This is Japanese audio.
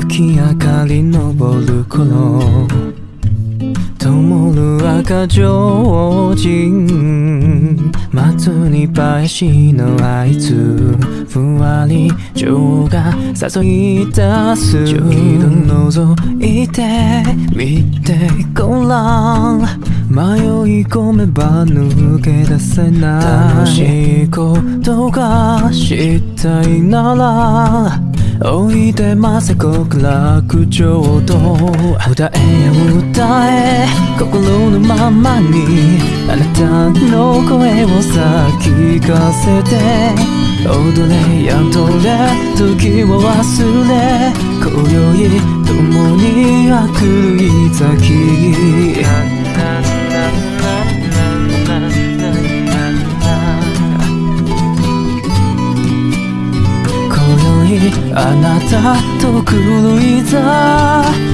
月明かり昇る頃灯る赤上人松に林のあいつふわり情が誘い出す。ちょいと覗いてみてごらん。迷い込めば抜け出せない楽しいことがしたいならおいでませ極楽浄土歌え歌え心のままにあなたの声をさ聞かせて。踊れやとれ時を忘れ。今宵共にあくるい咲あなたと狂いざ